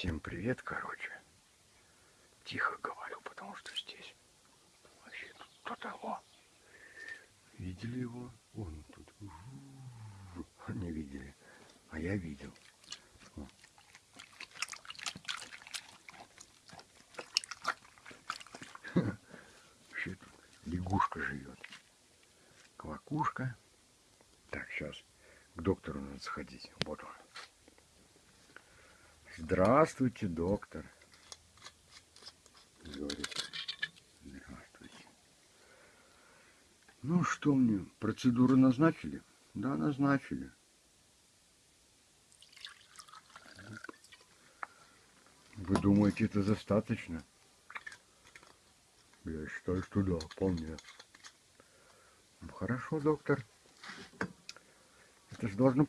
Всем привет, короче. Тихо говорю, потому что здесь вообще тут кто-то, о, видели его? Он тут, не видели, а я видел. Вообще тут лягушка живет. Квакушка. Так, сейчас к доктору надо сходить. Вот он. Здравствуйте, доктор. Говорит. Здравствуйте. Ну что мне, процедуру назначили? Да, назначили. Вы думаете, это достаточно? Я считаю, что да, вполне. Ну, хорошо, доктор. Это же должно